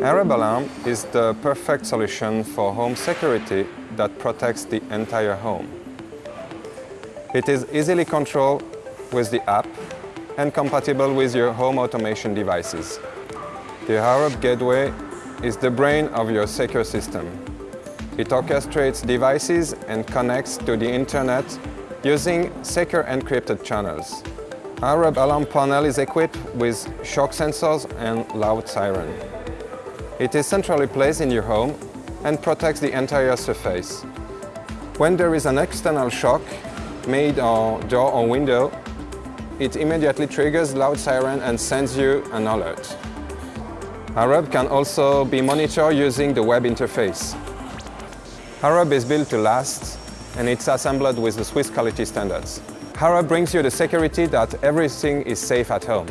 Arub Alarm is the perfect solution for home security that protects the entire home. It is easily controlled with the app and compatible with your home automation devices. The Arub Gateway is the brain of your secure system. It orchestrates devices and connects to the internet using secure encrypted channels. Arub alarm panel is equipped with shock sensors and loud siren. It is centrally placed in your home and protects the entire surface. When there is an external shock, made on door or window, it immediately triggers loud siren and sends you an alert. Arub can also be monitored using the web interface. Arub is built to last and it's assembled with the Swiss quality standards. Arub brings you the security that everything is safe at home.